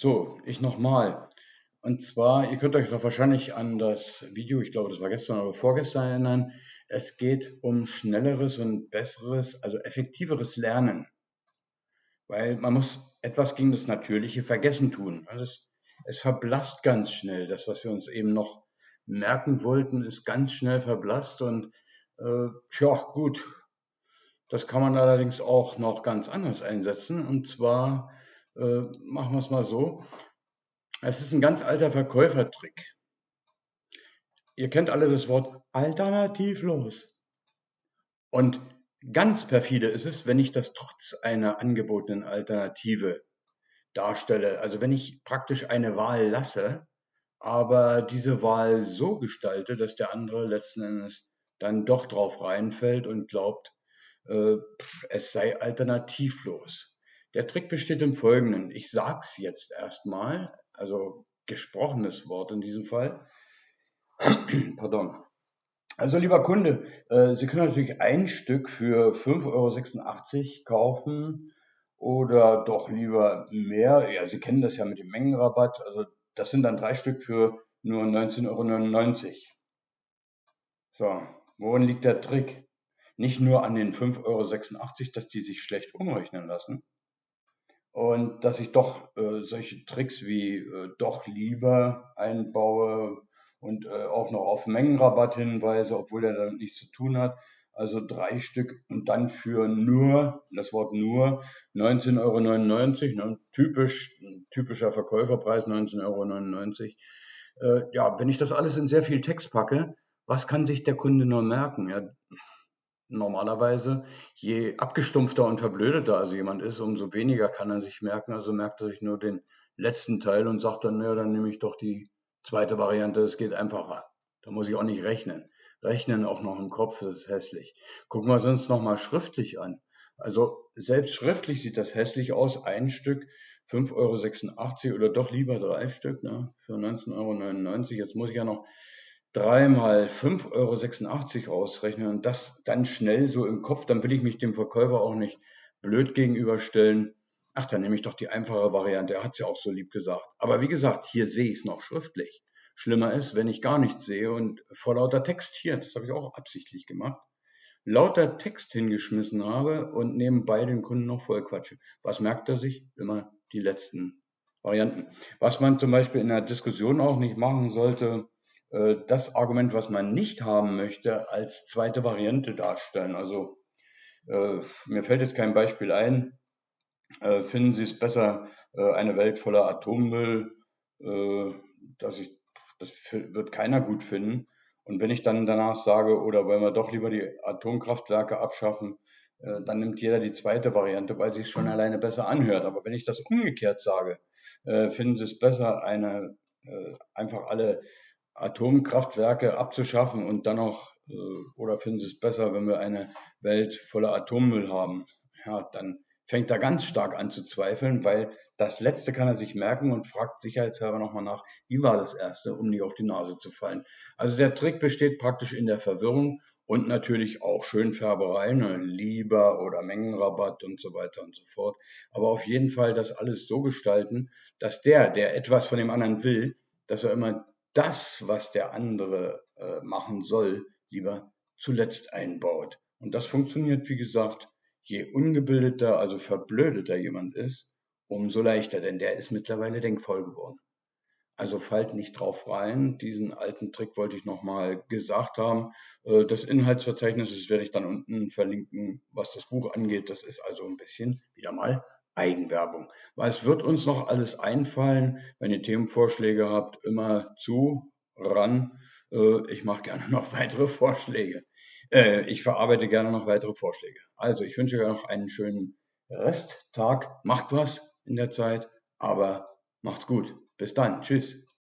So, ich nochmal. Und zwar, ihr könnt euch doch wahrscheinlich an das Video, ich glaube, das war gestern oder vorgestern erinnern. Es geht um schnelleres und besseres, also effektiveres Lernen. Weil man muss etwas gegen das natürliche Vergessen tun. Also es, es verblasst ganz schnell. Das, was wir uns eben noch merken wollten, ist ganz schnell verblasst. Und äh, tja, gut, das kann man allerdings auch noch ganz anders einsetzen. Und zwar äh, machen wir es mal so. Es ist ein ganz alter Verkäufertrick. Ihr kennt alle das Wort alternativlos. Und ganz perfide ist es, wenn ich das trotz einer angebotenen Alternative darstelle. Also wenn ich praktisch eine Wahl lasse, aber diese Wahl so gestalte, dass der andere letzten Endes dann doch drauf reinfällt und glaubt, äh, es sei alternativlos. Der Trick besteht im Folgenden. Ich sage es jetzt erstmal, also gesprochenes Wort in diesem Fall. Pardon. Also lieber Kunde, äh, Sie können natürlich ein Stück für 5,86 Euro kaufen oder doch lieber mehr. Ja, Sie kennen das ja mit dem Mengenrabatt. Also das sind dann drei Stück für nur 19,99 Euro. So, worin liegt der Trick? Nicht nur an den 5,86 Euro, dass die sich schlecht umrechnen lassen, und dass ich doch äh, solche Tricks wie äh, doch lieber einbaue und äh, auch noch auf Mengenrabatt hinweise, obwohl der damit nichts zu tun hat. Also drei Stück und dann für nur, das Wort nur, 19,99 Euro, ne, typisch, typischer Verkäuferpreis 19,99 Euro. Äh, ja, wenn ich das alles in sehr viel Text packe, was kann sich der Kunde nur merken? Ja, normalerweise, je abgestumpfter und verblödeter also jemand ist, umso weniger kann er sich merken. Also merkt er sich nur den letzten Teil und sagt dann, naja, dann nehme ich doch die zweite Variante, es geht einfacher. Da muss ich auch nicht rechnen. Rechnen auch noch im Kopf, das ist hässlich. Gucken wir uns nochmal schriftlich an. Also selbst schriftlich sieht das hässlich aus. Ein Stück 5,86 Euro oder doch lieber drei Stück ne, für 19,99 Euro. Jetzt muss ich ja noch dreimal 5,86 Euro ausrechnen und das dann schnell so im Kopf, dann will ich mich dem Verkäufer auch nicht blöd gegenüberstellen. Ach, dann nehme ich doch die einfache Variante. Er hat es ja auch so lieb gesagt. Aber wie gesagt, hier sehe ich es noch schriftlich. Schlimmer ist, wenn ich gar nichts sehe und vor lauter Text hier, das habe ich auch absichtlich gemacht, lauter Text hingeschmissen habe und nebenbei den Kunden noch voll quatsche. Was merkt er sich? Immer die letzten Varianten. Was man zum Beispiel in der Diskussion auch nicht machen sollte, das Argument, was man nicht haben möchte, als zweite Variante darstellen. Also äh, mir fällt jetzt kein Beispiel ein. Äh, finden Sie es besser, äh, eine Welt voller Atommüll? Äh, dass ich, das wird keiner gut finden. Und wenn ich dann danach sage, oder wollen wir doch lieber die Atomkraftwerke abschaffen, äh, dann nimmt jeder die zweite Variante, weil sie es schon alleine besser anhört. Aber wenn ich das umgekehrt sage, finden Sie es besser, eine einfach alle Atomkraftwerke abzuschaffen und dann noch, äh, oder finden Sie es besser, wenn wir eine Welt voller Atommüll haben? Ja, dann fängt er ganz stark an zu zweifeln, weil das Letzte kann er sich merken und fragt sicherheitshalber nochmal nach, wie war das Erste, um nicht auf die Nase zu fallen. Also der Trick besteht praktisch in der Verwirrung und natürlich auch Schönfärberei, ne, lieber oder Mengenrabatt und so weiter und so fort. Aber auf jeden Fall das alles so gestalten, dass der, der etwas von dem anderen will, dass er immer das, was der andere äh, machen soll, lieber zuletzt einbaut. Und das funktioniert, wie gesagt, je ungebildeter, also verblödeter jemand ist, umso leichter, denn der ist mittlerweile denkvoll geworden. Also fallt nicht drauf rein. Diesen alten Trick wollte ich nochmal gesagt haben. Äh, das Inhaltsverzeichnis das werde ich dann unten verlinken, was das Buch angeht. Das ist also ein bisschen wieder mal Eigenwerbung. Was wird uns noch alles einfallen, wenn ihr Themenvorschläge habt? Immer zu, ran. Äh, ich mache gerne noch weitere Vorschläge. Äh, ich verarbeite gerne noch weitere Vorschläge. Also, ich wünsche euch noch einen schönen Resttag. Macht was in der Zeit, aber macht's gut. Bis dann. Tschüss.